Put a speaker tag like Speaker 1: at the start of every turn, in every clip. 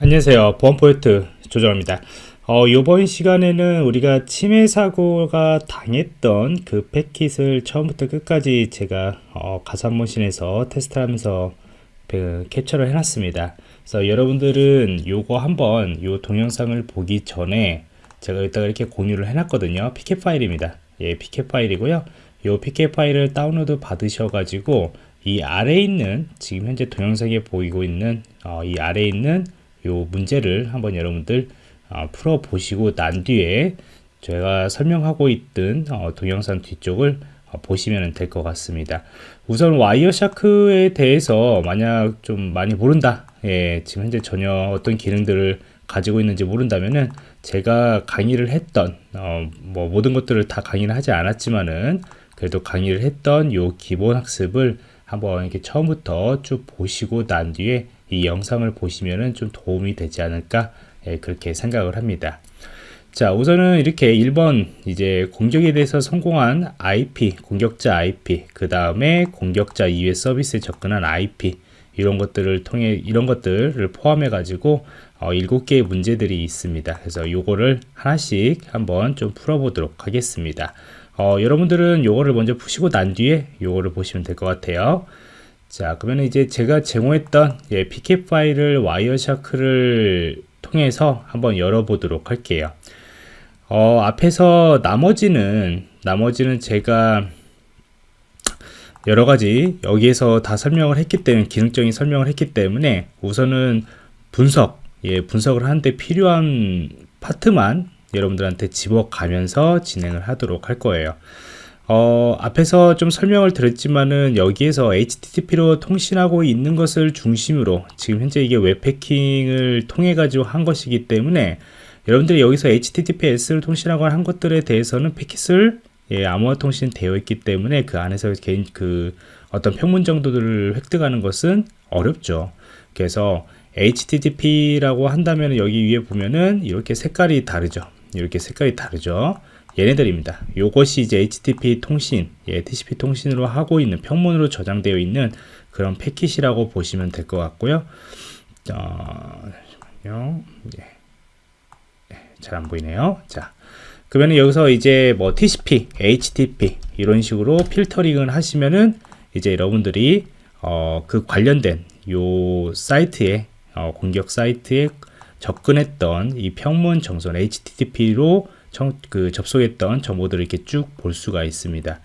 Speaker 1: 안녕하세요. 보안 프로젝트 조정원입니다. 어, 이번 시간에는 우리가 침해 사고가 당했던 그 패킷을 처음부터 끝까지 제가 어, 가상머신에서 테스트하면서 그 캡처를 해놨습니다. 그래서 여러분들은 요거 한번 요 동영상을 보기 전에 제가 여기다가 이렇게 공유를 해놨거든요. PCAP 파일입니다. 예 PCAP 파일이고요. 요 PCAP 파일을 다운로드 받으셔 가지고 이 아래에 있는 지금 현재 동영상에 보이고 있는 어, 이 아래에 있는 요 문제를 한번 여러분들 어, 풀어 보시고 난 뒤에 제가 설명하고 있던 어, 동영상 뒤쪽을 어, 보시면 될 것 같습니다. 우선 와이어 샤크에 대해서 만약 좀 많이 모른다. 예, 지금 현재 전혀 어떤 기능들을 가지고 있는지 모른다면은 제가 강의를 했던 어, 뭐 모든 것들을 다 강의를 하지 않았지만은 그래도 강의를 했던 요 기본 학습을 한번 이렇게 처음부터 쭉 보시고 난 뒤에 이 영상을 보시면은 좀 도움이 되지 않을까 예, 그렇게 생각을 합니다. 자 우선은 이렇게 1번 이제 공격에 대해서 성공한 IP 공격자 IP 그 다음에 공격자 이외 서비스에 접근한 IP 이런 것들을 통해 이런 것들을 포함해 가지고 어, 7개의 문제들이 있습니다. 그래서 요거를 하나씩 한번 좀 풀어보도록 하겠습니다. 어, 여러분들은 요거를 먼저 푸시고 난 뒤에 요거를 보시면 될 것 같아요 자 그러면 이제 제가 제공했던 예, PK 파일을 와이어샤크를 통해서 한번 열어보도록 할게요. 어, 앞에서 나머지는 나머지는 제가 여러 가지 여기에서 다 설명을 했기 때문에 기능적인 설명을 했기 때문에 우선은 분석 예, 분석을 하는데 필요한 파트만 여러분들한테 집어가면서 진행을 하도록 할 거예요 어, 앞에서 좀 설명을 드렸지만은 여기에서 HTTP로 통신하고 있는 것을 중심으로 지금 현재 이게 웹패킹을 통해 가지고 한 것이기 때문에 여러분들이 여기서 HTTPS를 통신하고 한 것들에 대해서는 패킷을 예, 암호화 통신 되어 있기 때문에 그 안에서 개인 그 어떤 평문 정도들을 획득하는 것은 어렵죠. 그래서 HTTP라고 한다면 여기 위에 보면은 이렇게 색깔이 다르죠. 이렇게 색깔이 다르죠 얘네들입니다. 요것이 이제 HTTP 통신 예, TCP 통신으로 하고 있는 평문으로 저장되어 있는 그런 패킷이라고 보시면 될 것 같고요. 어, 예. 예, 잘안 보이네요. 자 그러면 여기서 이제 뭐 TCP, HTTP 이런 식으로 필터링을 하시면은 이제 여러분들이 어, 그 관련된 요 사이트에 어, 공격 사이트에 접근했던 이 평문 전송 HTTP로 정, 그 접속했던 정보들을 이렇게 쭉 볼 수가 있습니다.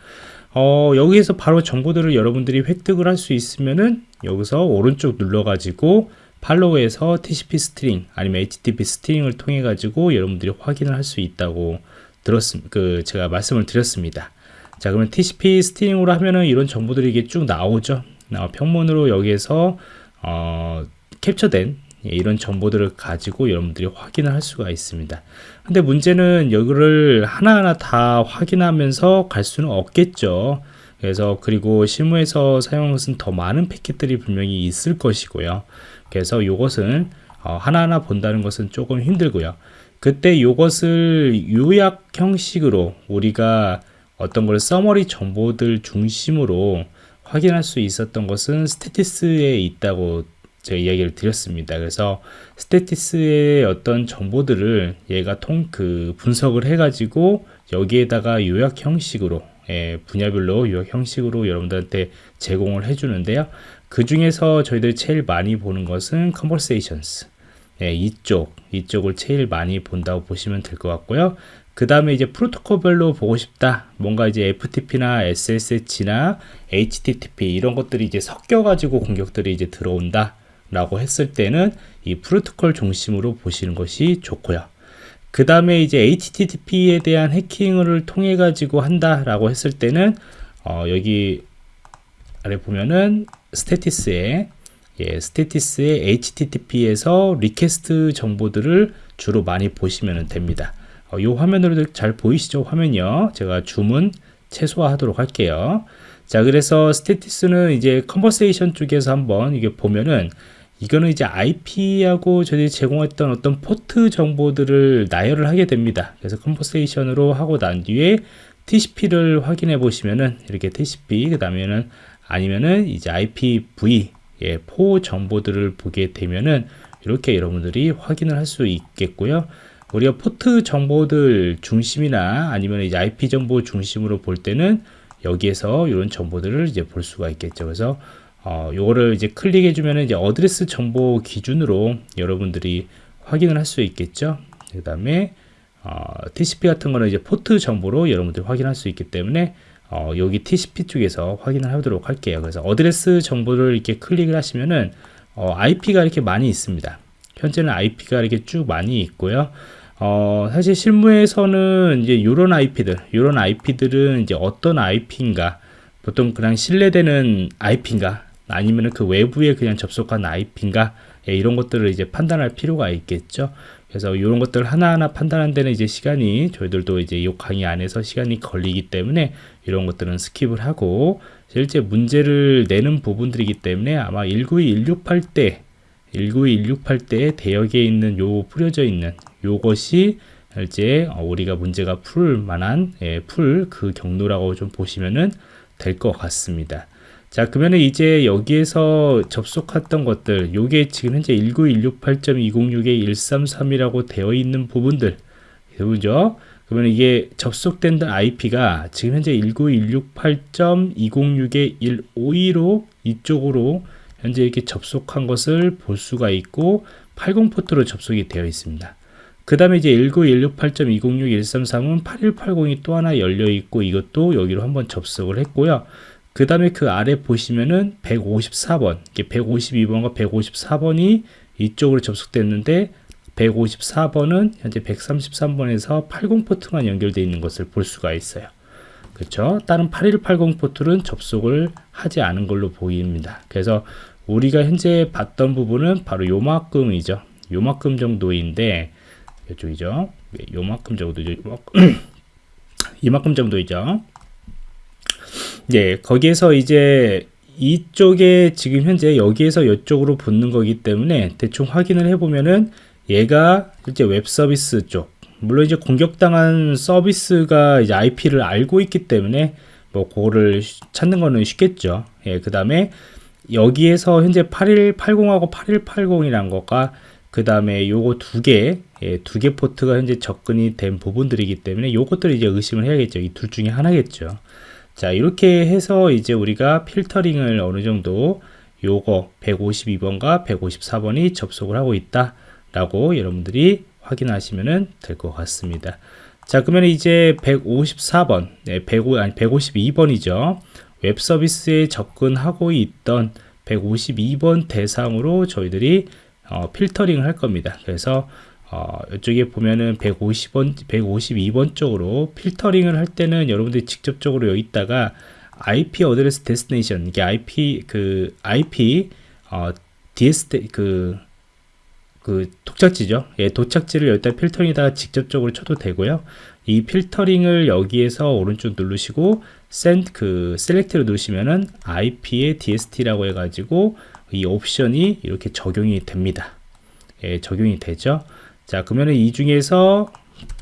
Speaker 1: 어, 여기에서 바로 정보들을 여러분들이 획득을 할 수 있으면은 여기서 오른쪽 눌러 가지고 Follow에서 TCP Stream 아니면 HTTP Stream을 통해 가지고 여러분들이 확인을 할 수 있다고 들었습 그 제가 말씀을 드렸습니다. 자 그러면 TCP 스트링으로 하면은 이런 정보들이 이게 쭉 나오죠. 어, 평문으로 여기에서 어, 캡처된 예, 이런 정보들을 가지고 여러분들이 확인을 할 수가 있습니다. 근데 문제는 여기를 하나하나 다 확인하면서 갈 수는 없겠죠. 그래서 그리고 실무에서 사용한 것은 더 많은 패킷들이 분명히 있을 것이고요. 그래서 이것은 어, 하나하나 본다는 것은 조금 힘들고요. 그때 이것을 요약 형식으로 우리가 어떤 걸 서머리 정보들 중심으로 확인할 수 있었던 것은 스테티스에 있다고 제가 이야기를 드렸습니다. 그래서 스테티스의 어떤 정보들을 얘가 통 그 분석을 해가지고 여기에다가 요약 형식으로 예, 분야별로 요약 형식으로 여러분들한테 제공을 해주는데요. 그 중에서 저희들이 제일 많이 보는 것은 conversations 예, 이쪽 이쪽을 제일 많이 본다고 보시면 될 것 같고요. 그 다음에 이제 프로토콜별로 보고 싶다. 뭔가 이제 FTP나 SSH나 HTTP 이런 것들이 이제 섞여 가지고 공격들이 이제 들어온다. 라고 했을 때는 이 프로토콜 중심으로 보시는 것이 좋고요. 그 다음에 이제 HTTP에 대한 해킹을 통해 가지고 한다 라고 했을 때는 어, 여기 아래 보면은 스테티스에 예, 스테티스의 HTTP에서 Request 정보들을 주로 많이 보시면 됩니다. 어, 이 화면으로 잘 보이시죠? 화면이요. 제가 줌은 최소화하도록 할게요. 자 그래서 스테티스는 이제 Conversation 쪽에서 한번 이게 보면은 이거는 이제 IP하고 저희들이 제공했던 어떤 포트 정보들을 나열을 하게 됩니다. 그래서 Conversation으로 하고 난 뒤에 TCP를 확인해 보시면은 이렇게 TCP 그 다음에는 아니면은 이제 IPv 예, four 정보들을 보게 되면은 이렇게 여러분들이 확인을 할 수 있겠고요. 우리가 포트 정보들 중심이나 아니면 이제 IP 정보 중심으로 볼 때는 여기에서 이런 정보들을 이제 볼 수가 있겠죠. 그래서 어, 요거를 이제 클릭해 주면 이제 Address 정보 기준으로 여러분들이 확인을 할 수 있겠죠. 그 다음에 어, TCP 같은 거는 이제 포트 정보로 여러분들이 확인할 수 있기 때문에 어, 여기 TCP 쪽에서 확인을 하도록 할게요. 그래서 Address 정보를 이렇게 클릭을 하시면은 어, IP가 이렇게 많이 있습니다. 현재는 IP가 이렇게 쭉 많이 있고요. 어, 사실 실무에서는 이제 이런 IP들, 이런 IP들은 이제 어떤 IP인가, 보통 그냥 신뢰되는 IP인가, 아니면 그 외부에 그냥 접속한 IP인가, 예, 이런 것들을 이제 판단할 필요가 있겠죠. 그래서 이런 것들 하나하나 판단하는 데는 이제 시간이 저희들도 이제 이 강의 안에서 시간이 걸리기 때문에 이런 것들은 skip을 하고 실제 문제를 내는 부분들이기 때문에 아마 192, 168 때 192.168대에 대역에 있는 요 뿌려져 있는 요것이 이제 우리가 문제가 풀 만한 예, 풀 그 경로라고 좀 보시면은 될 것 같습니다. 자 그러면 이제 여기에서 접속했던 것들 요게 지금 현재 19168.206에 133이라고 되어 있는 부분들 그죠? 그러면 이게 접속된 IP가 지금 현재 19168.206에 152로 이쪽으로 현재 이렇게 접속한 것을 볼 수가 있고 80 포트로 접속이 되어 있습니다. 그 다음에 이제 19168.206.133은 8180이 또 하나 열려 있고 이것도 여기로 한번 접속을 했고요. 그 다음에 그 아래 보시면은 154번, 152번과 154번이 이쪽으로 접속됐는데 154번은 현재 133번에서 80 포트만 연결되어 있는 것을 볼 수가 있어요. 그렇죠? 다른 8180 포트는 접속을 하지 않은 걸로 보입니다. 그래서 우리가 현재 봤던 부분은 바로 요만큼이죠. 요만큼 정도인데 이쪽이죠. 예, 요만큼 정도죠. 이만큼 정도이죠. 네, 거기에서 이제 이쪽에 지금 현재 여기에서 이쪽으로 붙는 거기 때문에 대충 확인을 해보면은 얘가 실제 웹 서비스 쪽 물론 이제 공격당한 서비스가 이제 IP를 알고 있기 때문에 뭐 그거를 찾는 거는 쉽겠죠. 예, 그 다음에 여기에서 현재 8180하고 8180이란 것과 그 다음에 요거 두 개, 예, 두 개 포트가 현재 접근이 된 부분들이기 때문에 요것들을 이제 의심을 해야겠죠. 이 둘 중에 하나겠죠. 자, 이렇게 해서 이제 우리가 필터링을 어느 정도 요거 152번과 154번이 접속을 하고 있다 라고 여러분들이 확인하시면 될 것 같습니다. 자, 그러면 이제 154번, 네, 105, 아니 152번이죠. 웹 서비스에 접근하고 있던 152번 대상으로 저희들이 어, 필터링을 할 겁니다. 그래서 어, 이쪽에 보면은 150번, 152번 쪽으로 필터링을 할 때는 여러분들이 직접적으로 여기다가 IP Address Destination 이게 IP 그 IP 어, DST 그그 도착지죠. 예, 도착지를 여기다 필터링에다가 직접적으로 쳐도 되고요. 이 필터링을 여기에서 오른쪽 누르시고 send 그 select를 누르시면은 IP의 DST라고 해가지고 이 옵션이 이렇게 적용이 됩니다. 예, 적용이 되죠. 자, 그러면은 이 중에서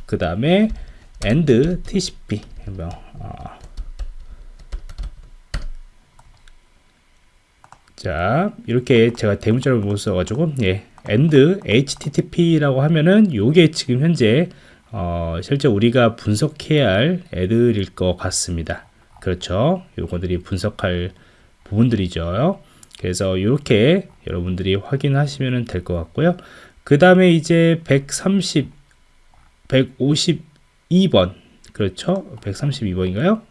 Speaker 1: 그 다음에 end TCP 뭐, 어. 자, 이렇게 제가 대문자를 못 써가지고 예, end http라고 하면은 요게 지금 현재 어, 실제 우리가 분석해야 할 애들일 것 같습니다. 그렇죠. 요거들이 분석할 부분들이죠. 그래서 이렇게 여러분들이 확인하시면 될 것 같고요. 그 다음에 이제 130, 152번 그렇죠. 132번인가요?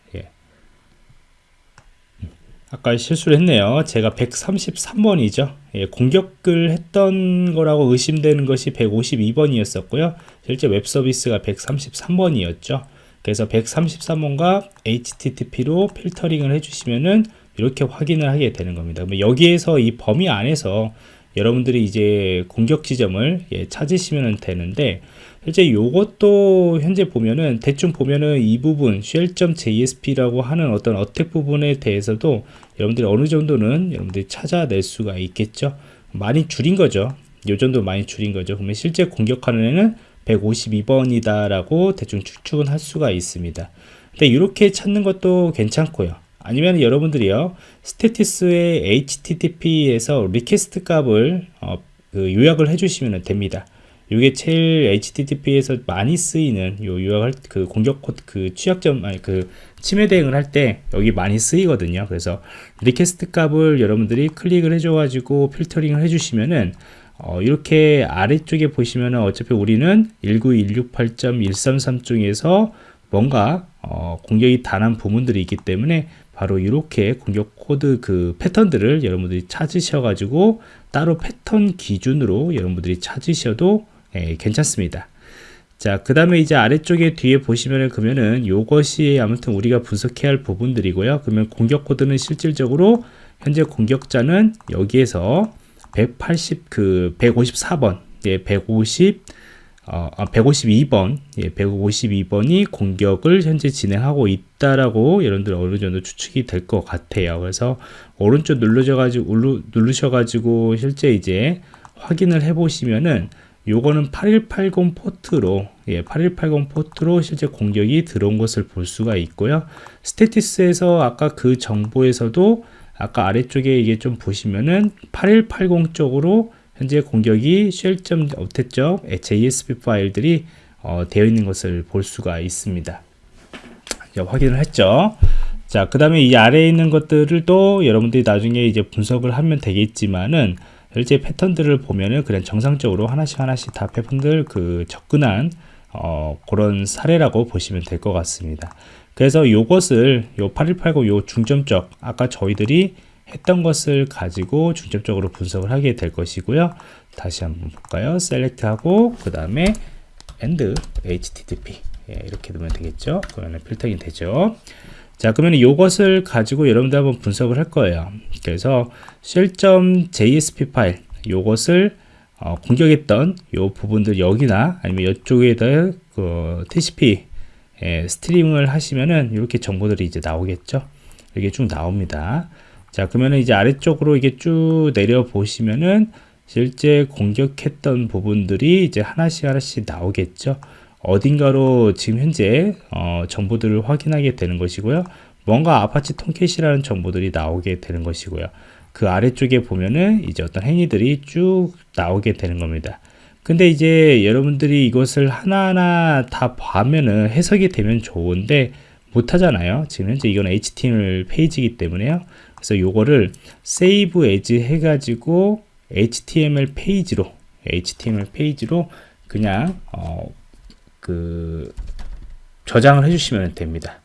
Speaker 1: 아까 실수를 했네요. 제가 133번이죠. 예, 공격을 했던 거라고 의심되는 것이 152번이었었고요. 실제 웹 서비스가 133번이었죠. 그래서 133번과 HTTP로 필터링을 해주시면은 이렇게 확인을 하게 되는 겁니다. 여기에서 이 범위 안에서 여러분들이 이제 공격 지점을 예, 찾으시면 되는데 실제 요것도 현재 보면은 대충 보면은 이 부분 shell.jsp라고 하는 어떤 어택 부분에 대해서도 여러분들이 어느 정도는 여러분들이 찾아낼 수가 있겠죠? 많이 줄인 거죠. 요 정도 많이 줄인 거죠. 그러면 실제 공격하는 애는 152번이다 라고 대충 추측은 할 수가 있습니다. 근데 이렇게 찾는 것도 괜찮고요 아니면 여러분들이요 스테티스의 HTTP에서 Request 값을 어, 그 요약을 해주시면 됩니다. 이게 제일 HTTP에서 많이 쓰이는 요 요약할 그 공격 코드 그 취약점 아니 그 침해 대응을 할 때 여기 많이 쓰이거든요. 그래서 Request 값을 여러분들이 클릭을 해줘 가지고 필터링을 해주시면은 어, 이렇게 아래쪽에 보시면은 어차피 우리는 19168.133 중에서 뭔가 어, 공격이 당한 부분들이 있기 때문에 바로 이렇게 공격 코드 그 패턴들을 여러분들이 찾으셔 가지고 따로 패턴 기준으로 여러분들이 찾으셔도 예, 괜찮습니다. 자 그 다음에 이제 아래쪽에 뒤에 보시면은 그러면은 요것이 아무튼 우리가 분석해야 할 부분들이고요. 그러면 공격 코드는 실질적으로 현재 공격자는 여기에서 180 그 154번 예, 150 어, 152번. 아, 예, 152번이 공격을 현재 진행하고 있다라고 여러분들 어느 정도 추측이 될 것 같아요. 그래서 오른쪽 눌러져 가지고 누르셔 가지고 실제 이제 확인을 해 보시면은 요거는 8180 포트로 예, 8180 포트로 실제 공격이 들어온 것을 볼 수가 있고요. 스테티스에서 아까 그 정보에서도 아까 아래쪽에 이게 좀 보시면은 8180 쪽으로 현재 공격이 JSP 파일들이 어, 되어 있는 것을 볼 수가 있습니다 자, 확인을 했죠 자 그 다음에 이 아래에 있는 것들을 또 여러분들이 나중에 이제 분석을 하면 되겠지만은 실제 패턴들을 보면은 그냥 정상적으로 하나씩 하나씩 다 패턴들 그 접근한 어, 그런 사례라고 보시면 될 것 같습니다. 그래서 요것을 요 8180요 중점적 아까 저희들이 했던 것을 가지고 중점적으로 분석을 하게 될 것이고요. 다시 한번 볼까요? 셀렉트 하고 그 다음에 end http 예, 이렇게 두면 되겠죠. 그러면 필터링 되죠. 자 그러면 이것을 가지고 여러분들 한번 분석을 할 거예요 그래서 shell.jsp 파일 요것을 어, 공격했던 요 부분들 여기나 아니면 이쪽에다 그 TCP 예, Stream을 하시면은 이렇게 정보들이 이제 나오겠죠 이게 쭉 나옵니다 자 그러면은 이제 아래쪽으로 이게 쭉 내려 보시면은 실제 공격했던 부분들이 이제 하나씩 하나씩 나오겠죠 어딘가로 지금 현재 어, 정보들을 확인하게 되는 것이고요. 뭔가 Apache Tomcat이라는 정보들이 나오게 되는 것이고요. 그 아래쪽에 보면은 이제 어떤 행위들이 쭉 나오게 되는 겁니다. 근데 이제 여러분들이 이것을 하나하나 다 봐면은 해석이 되면 좋은데 못하잖아요. 지금 현재 이건 HTML 페이지이기 때문에요. 그래서 요거를 save as 해가지고 HTML 페이지로 HTML 페이지로 그냥 어, 그 저장을 해주시면 됩니다.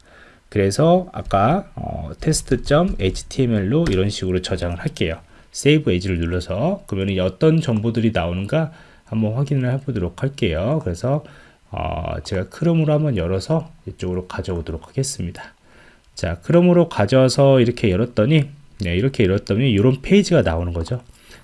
Speaker 1: 그래서 아까 어, test.html로 이런 식으로 저장을 할게요. save as를 눌러서 그러면 어떤 정보들이 나오는가 한번 확인을 해보도록 할게요. 그래서 어, 제가 크롬으로 한번 열어서 이쪽으로 가져오도록 하겠습니다. 자, 크롬으로 가져와서 이렇게 열었더니 네, 이렇게 열었더니 이런 페이지가 나오는 거죠.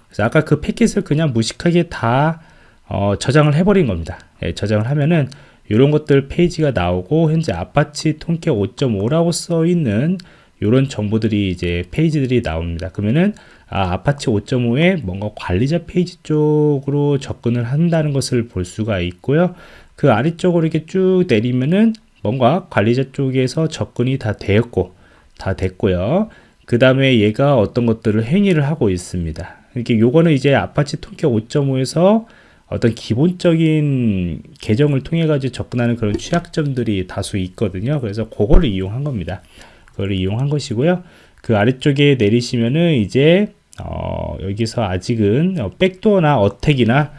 Speaker 1: 그래서 아까 그 패킷을 그냥 무식하게 다 어, 저장을 해버린 겁니다. 예, 저장을 하면은 이런 것들 페이지가 나오고 현재 Apache Tomcat 5.5라고 써 있는 이런 정보들이 이제 페이지들이 나옵니다. 그러면은 아, 아파치 5.5에 뭔가 관리자 페이지 쪽으로 접근을 한다는 것을 볼 수가 있고요. 그 아래쪽으로 이렇게 쭉 내리면은 뭔가 관리자 쪽에서 접근이 다 되었고 다 됐고요. 그 다음에 얘가 어떤 것들을 행위를 하고 있습니다. 이렇게 요거는 이제 Apache Tomcat 5.5에서 어떤 기본적인 계정을 통해 가지고 접근하는 그런 취약점들이 다수 있거든요 그래서 그거를 이용한 겁니다 그거를 이용한 것이고요 그 아래쪽에 내리시면은 이제 어, 여기서 아직은 어, 백도어나 어택이나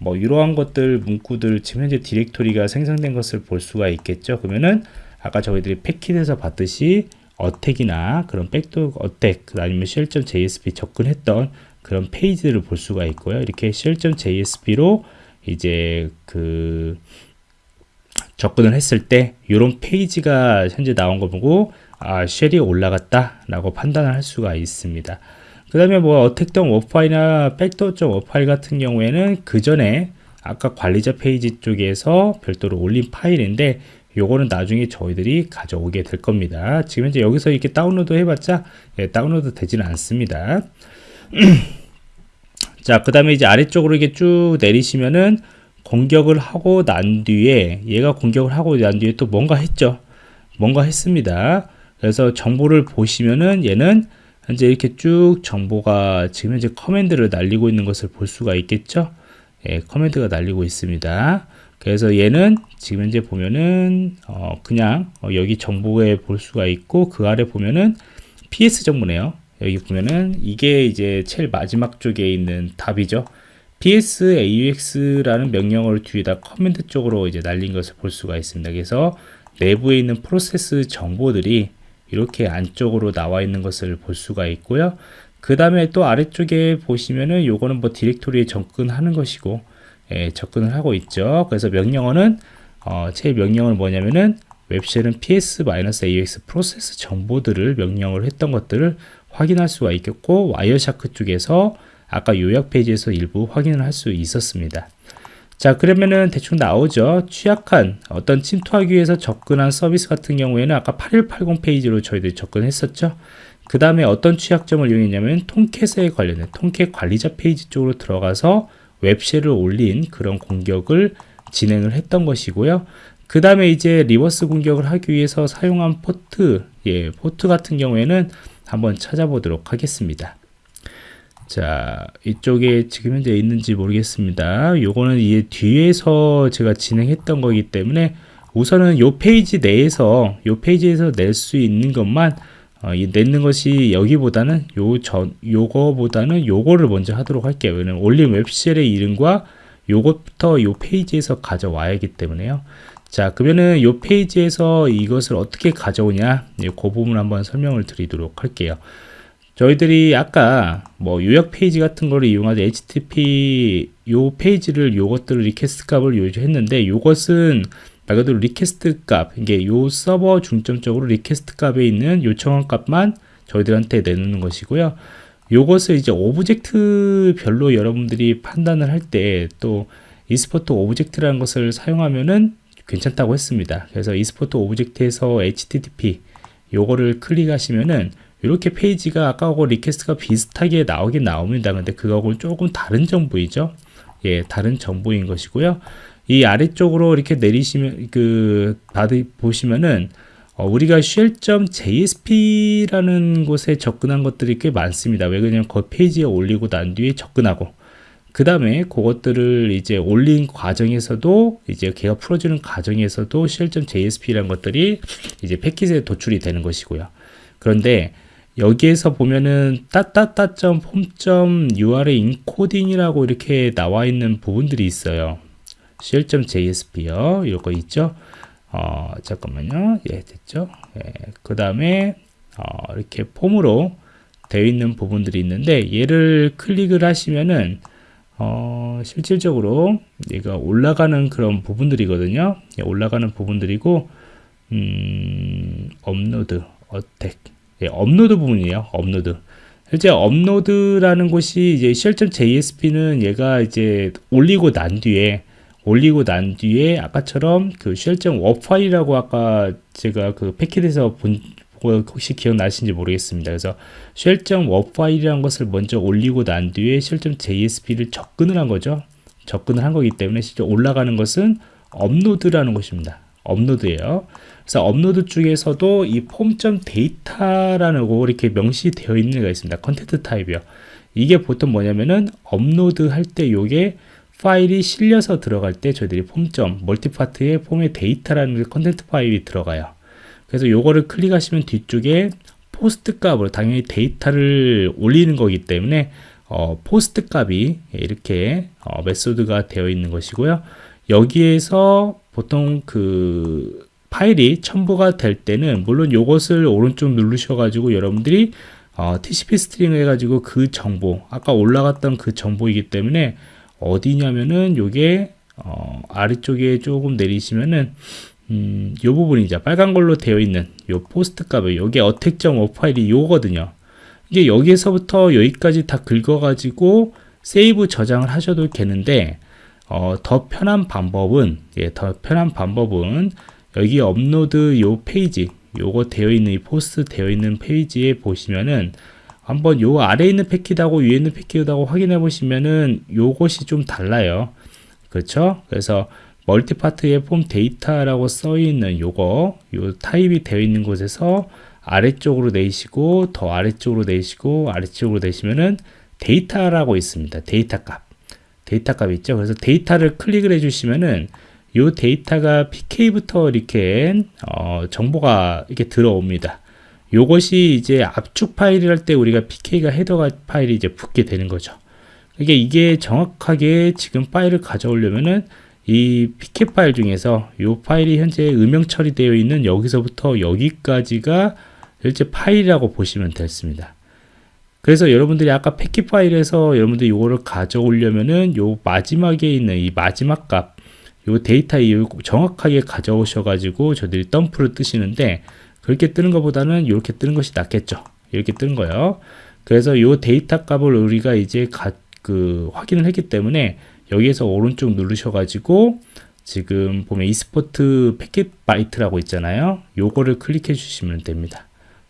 Speaker 1: 뭐 이러한 것들 문구들 지금 현재 디렉토리가 생성된 것을 볼 수가 있겠죠 그러면은 아까 저희들이 패킷에서 봤듯이 어택이나 그런 백도 어택 아니면 shell.jsp 접근했던 그런 페이지를 볼 수가 있고요. 이렇게 shell.jsp로 이제 그 접근을 했을 때 이런 페이지가 현재 나온 거 보고 아 shell이 올라갔다 라고 판단을 할 수가 있습니다 그 다음에 뭐 attack.war 파일이나 backdoor.war 파일 같은 경우에는 그 전에 아까 관리자 페이지 쪽에서 별도로 올린 파일인데 요거는 나중에 저희들이 가져오게 될 겁니다 지금 현재 여기서 이렇게 다운로드 해봤자 예, 다운로드 되지는 않습니다 자, 그 다음에 이제 아래쪽으로 이렇게 쭉 내리시면은 공격을 하고 난 뒤에 얘가 공격을 하고 난 뒤에 또 뭔가 했죠. 뭔가 했습니다. 그래서 정보를 보시면은 얘는 현재 이렇게 쭉 정보가 지금 현재 커맨드를 날리고 있는 것을 볼 수가 있겠죠? 예, 커맨드가 날리고 있습니다. 그래서 얘는 지금 현재 보면은 어, 그냥 어, 여기 정보에 볼 수가 있고 그 아래 보면은 PS 정보네요. 여기 보면은 이게 이제 제일 마지막 쪽에 있는 답이죠. Ps aux라는 명령어를 뒤에다 command 쪽으로 이제 날린 것을 볼 수가 있습니다. 그래서 내부에 있는 프로세스 정보들이 이렇게 안쪽으로 나와 있는 것을 볼 수가 있고요 그 다음에 또 아래쪽에 보시면은 요거는 뭐 디렉토리에 접근하는 것이고 예, 접근을 하고 있죠. 그래서 명령어는 어, 제 명령어는 뭐냐면은 webshell은 ps-aux 프로세스 정보들을 명령을 했던 것들을 확인할 수가 있겠고 Wireshark 쪽에서 아까 요약 페이지에서 일부 확인을 할 수 있었습니다. 자 그러면은 대충 나오죠 취약한 어떤 침투하기 위해서 접근한 서비스 같은 경우에는 아까 8180 페이지로 저희들이 접근했었죠 그 다음에 어떤 취약점을 이용했냐면 통캣에 관련된 Tomcat 관리자 페이지 쪽으로 들어가서 webshell을 올린 그런 공격을 진행을 했던 것이고요. 그 다음에 이제 reverse 공격을 하기 위해서 사용한 포트, 예, 포트 같은 경우에는 한번 찾아보도록 하겠습니다. 자, 이쪽에 지금 현재 있는지 모르겠습니다. 요거는 이제 뒤에서 제가 진행했던 거기 때문에 우선은 요 페이지 내에서 요 페이지에서 낼 수 있는 것만 어, 이 내는 것이 여기보다는 요 전 요거보다는 요거를 먼저 하도록 할게요. 왜냐면 올린 webshell의 이름과 요것부터 요 페이지에서 가져와야 하기 때문에요. 자, 그러면은 요 페이지에서 이것을 어떻게 가져오냐, 예, 그 부분 한번 설명을 드리도록 할게요. 저희들이 아까 뭐 요약 페이지 같은 거를 이용하자 HTTP 요 페이지를 요것들을 request 값을 요구했는데 요것은 말 그대로 request 값 이게 요 서버 중점적으로 request 값에 있는 요청한 값만 저희들한테 내놓는 것이고요. 요것을 이제 object 별로 여러분들이 판단을 할 때 또 export object라는 것을 사용하면은 괜찮다고 했습니다. 그래서 export object에서 http 요거를 클릭하시면은 이렇게 페이지가 아까하고 request가 비슷하게 나오긴 나옵니다 근데 그거하고는 조금 다른 정보이죠 예 다른 정보인 것이고요 이 아래쪽으로 이렇게 내리시면 그 받으 보시면은 어, 우리가 shell.jsp라는 곳에 접근한 것들이 꽤 많습니다. 왜 그러냐면 그 페이지에 올리고 난 뒤에 접근하고 그 다음에 그것들을 이제 올린 과정에서도 이제 걔가 풀어주는 과정에서도 shell.jsp라는 것들이 이제 패킷에 도출이 되는 것이고요. 그런데 여기에서 보면은 따따따.폼.url 인코딩이라고 이렇게 나와 있는 부분들이 있어요. shell.jsp요. 이거 있죠? 어, 잠깐만요. 예, 됐죠? 예, 그 다음에 어, 이렇게 폼으로 되어 있는 부분들이 있는데 얘를 클릭을 하시면은 어, 실질적으로 얘가 올라가는 그런 부분들이거든요. 예, 올라가는 부분들이고 음, 업로드, attack, 예, 업로드 부분이에요. 업로드. 실제 업로드라는 곳이 이제 shell.jsp는 얘가 이제 올리고 난 뒤에 올리고 난 뒤에 아까처럼 그워 파일이라고 아까 제가 그 패킷에서 본 혹시 기억나시는지 모르겠습니다. 그래서 워 파일이라는 것을 먼저 올리고 난 뒤에 shell.jsp를 접근을 한 거죠. 접근을 한 거기 때문에 실제 올라가는 것은 업로드라는 것입니다. 업로드예요. 그래서 업로드 쪽에서도 이 form.data라는 거 이렇게 명시되어 있는 게 있습니다. content type이요. 이게 보통 뭐냐면은 업로드 할 때 요게 파일이 실려서 들어갈 때 저희들이 form.multipart에 form의 data라는 content 파일이 들어가요 그래서 요거를 클릭하시면 뒤쪽에 POST 값으로 당연히 데이터를 올리는 거기 때문에 어, POST 값이 이렇게 어, method가 되어 있는 것이고요 여기에서 보통 그 파일이 첨부가 될 때는 물론 요것을 오른쪽 누르셔 가지고 여러분들이 어, TCP stream 해가지고 그 정보 아까 올라갔던 그 정보이기 때문에 어디냐면은 요게 어, 아래쪽에 조금 내리시면은 음, 요 부분이죠. 빨간 걸로 되어 있는 요 POST 값을 요게 attack.war 파일이 요거든요. 이게 여기에서부터 여기까지 다 긁어가지고 save 저장을 하셔도 되는데 어, 더 편한 방법은 예, 더 편한 방법은 여기 업로드 요 페이지 요거 되어 있는 이 POST 되어 있는 페이지에 보시면은 한번 요 아래에 있는 패킷하고 위에 있는 패킷하고 확인해 보시면은 요것이 좀 달라요 그렇죠 그래서 multipart의 form data라고 써 있는 요거 요 타입이 되어 있는 곳에서 아래쪽으로 내시고 더 아래쪽으로 내시고 아래쪽으로 내시면은 데이터라고 있습니다. 데이터 값. 데이터 값 있죠. 그래서 데이터를 클릭을 해주시면은 이 데이터가 PK부터 이렇게 어, 정보가 이렇게 들어옵니다. 요것이 이제 압축 파일이랄 때 우리가 PK가 헤더 파일이 이제 붙게 되는 거죠. 이게 이게 정확하게 지금 파일을 가져오려면은 이 PK 파일 중에서 이 파일이 현재 음영 처리되어 있는 여기서부터 여기까지가 실제 파일이라고 보시면 됐습니다. 그래서 여러분들이 아까 패키 파일에서 여러분들이 이거를 가져오려면은 요 마지막에 있는 이 마지막 값, 요 데이터 이 정확하게 가져오셔가지고 저들이 덤프를 뜨시는데 그렇게 뜨는 것보다는 이렇게 뜨는 것이 낫겠죠. 이렇게 뜨는 거예요. 그래서 이 데이터 값을 우리가 이제 가, 그 확인을 했기 때문에 여기에서 오른쪽 누르셔가지고 지금 보면 export packet bytes라고 있잖아요. 요거를 클릭해 주시면 됩니다.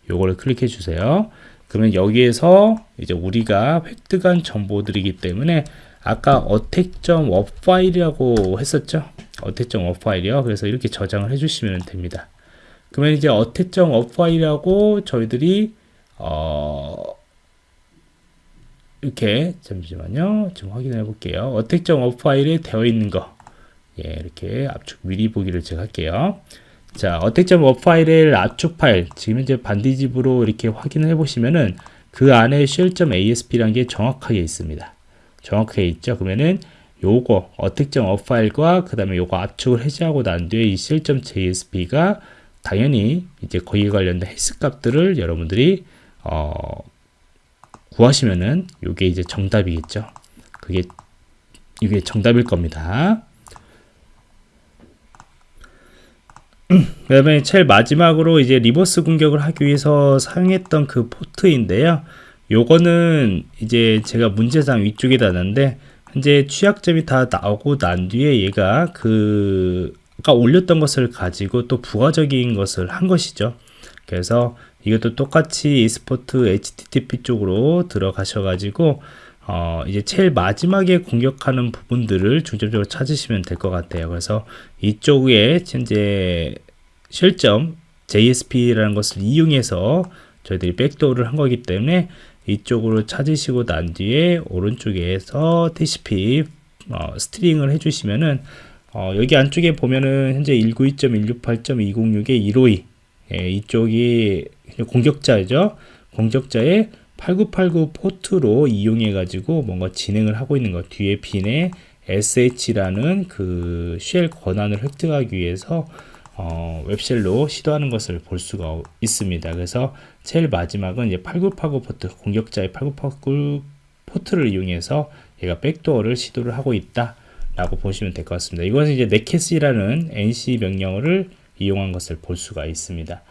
Speaker 1: 요거를 클릭해 주세요. 그러면 여기에서 이제 우리가 획득한 정보들이기 때문에 아까 attack.war 파일이라고 했었죠. attack.war 파일이요. 그래서 이렇게 저장을 해주시면 됩니다. 그러면 이제 attack.war 파일이라고 저희들이 어 이렇게 잠시만요. 좀 확인해 볼게요. attack.war 파일에 되어 있는 거 예, 이렇게 압축 미리 보기를 제가 할게요. 자, attack.war 파일의 압축 파일 지금 현재 반디집으로 이렇게 확인을 해 보시면은 그 안에 shell.jsp라는 게 정확하게 있습니다. 정확하게 있죠. 그러면은 요거 attack.war 파일과 그 다음에 요거 압축을 해제하고 난 뒤에 이 shell.jsp가 당연히 이제 거기에 관련된 해시 값들을 여러분들이 어, 구하시면은 요게 이제 정답이겠죠. 그게 이게 정답일 겁니다. 그 다음에 제일 마지막으로 이제 reverse 공격을 하기 위해서 사용했던 그 포트인데요. 요거는 이제 제가 문제상 위쪽에다 놨는데 현재 취약점이 다 나오고 난 뒤에 얘가 그 아까 올렸던 것을 가지고 또 부가적인 것을 한 것이죠. 그래서 이것도 똑같이 e스포트 http 쪽으로 들어가셔가지고 어 이제 제일 마지막에 공격하는 부분들을 중점적으로 찾으시면 될 것 같아요. 그래서 이쪽에 현재 실점 JSP라는 것을 이용해서 저희들이 backdoor를 한 거기 때문에 이쪽으로 찾으시고 난 뒤에 오른쪽에서 TCP 어, stream을 해주시면은 어, 여기 안쪽에 보면은 현재 192.168.206의 152 예, 이쪽이 공격자죠. 공격자의 8989 포트로 이용해 가지고 뭔가 진행을 하고 있는 것 뒤에 bin에 sh라는 그 shell 권한을 획득하기 위해서 어, web shell로 시도하는 것을 볼 수가 있습니다. 그래서 제일 마지막은 이제 8989 포트 공격자의 8989 포트를 이용해서 얘가 backdoor를 시도를 하고 있다 라고 보시면 될 것 같습니다. 이것은 이제 netcat이라는 NC 명령어를 이용한 것을 볼 수가 있습니다.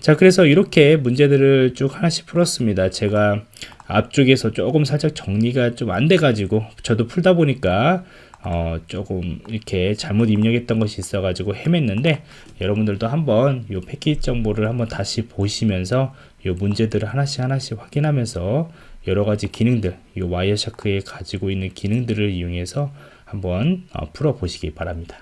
Speaker 1: 자 그래서 이렇게 문제들을 쭉 하나씩 풀었습니다. 제가 앞쪽에서 조금 살짝 정리가 좀 안 돼 가지고 저도 풀다 보니까 어 조금 이렇게 잘못 입력했던 것이 있어 가지고 헤맸는데 여러분들도 한번 이 패키지 정보를 한번 다시 보시면서 이 문제들을 하나씩 하나씩 확인하면서 여러 가지 기능들 이 와이어샤크에 가지고 있는 기능들을 이용해서 한번 어, 풀어 보시기 바랍니다